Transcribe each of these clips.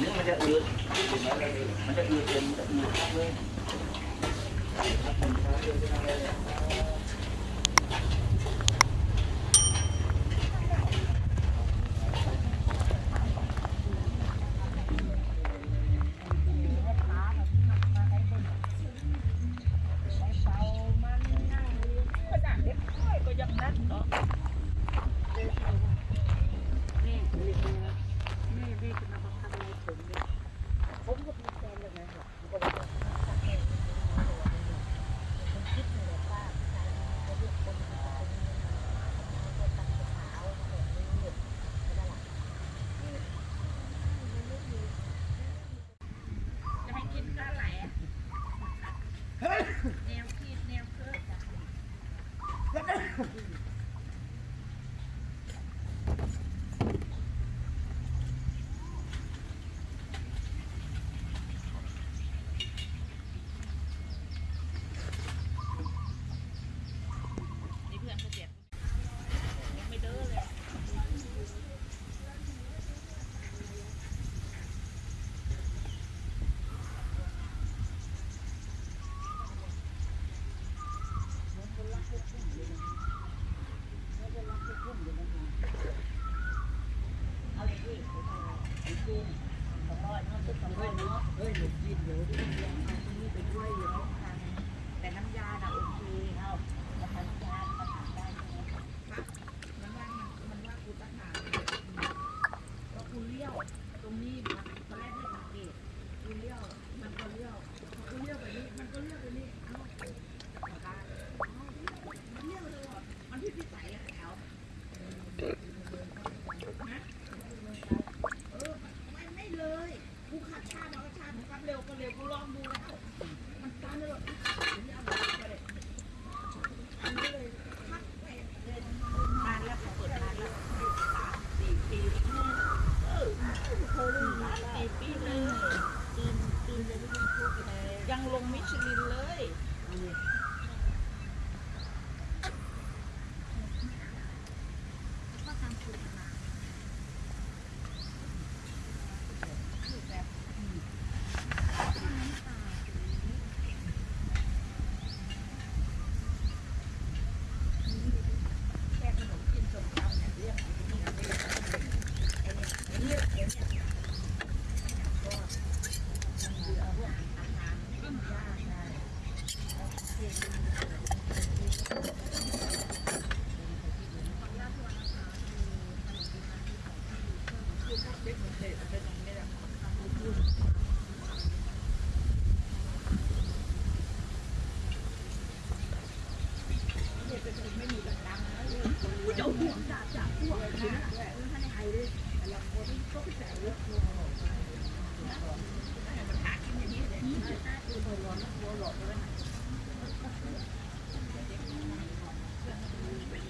nước nó rất ướt nó rất ướt nó rất ướt ตรงนี้มันตอนแรกไม่สังเกตกูเลี้ยวมันก็เลี้ยวมันก็เลี้ยวไปนี่มันก็เลี้ยวไปนี่เอ้าเอาได้มันเลี้ยวตลอดมันที่พิสัยอะแถวฮะเออไม่ไม่เลยกูขับช้ามาก็ช้ากูขับเร็วก็เร็วกูลองดู แล้วมันช้าเลยนานแล้วเขาเปิดนานแล้วสามสี่ปีเออโคลินสี่ปีเยจีนจีนยังไม่พูดเลยยังลงมิชลินเลยแค่ขนมกินสมตำเนี่ยเรื่องของที่นี่นะไม่ได้ไอ้เนี่ยไอ้เนี่ยไอ้เนี่ยก็มันคือเอาพวกอาหารต้นยาใช่เอาเทียน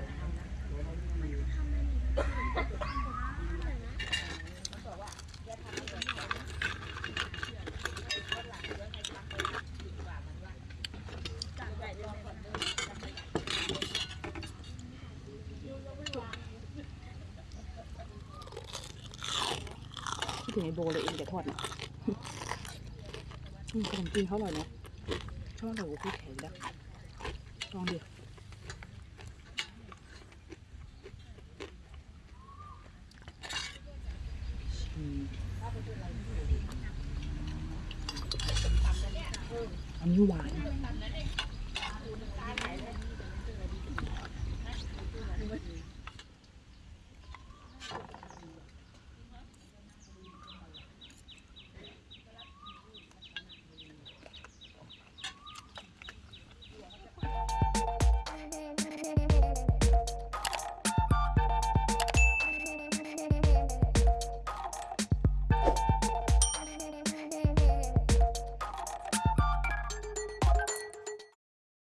ถึงไอโบเลยเองแต่ทอดน่ะอืมขนมจีนเขาอร่อยเนาะชอบแบบว่าพี่แข็งนะลองดิอันนี้หวาน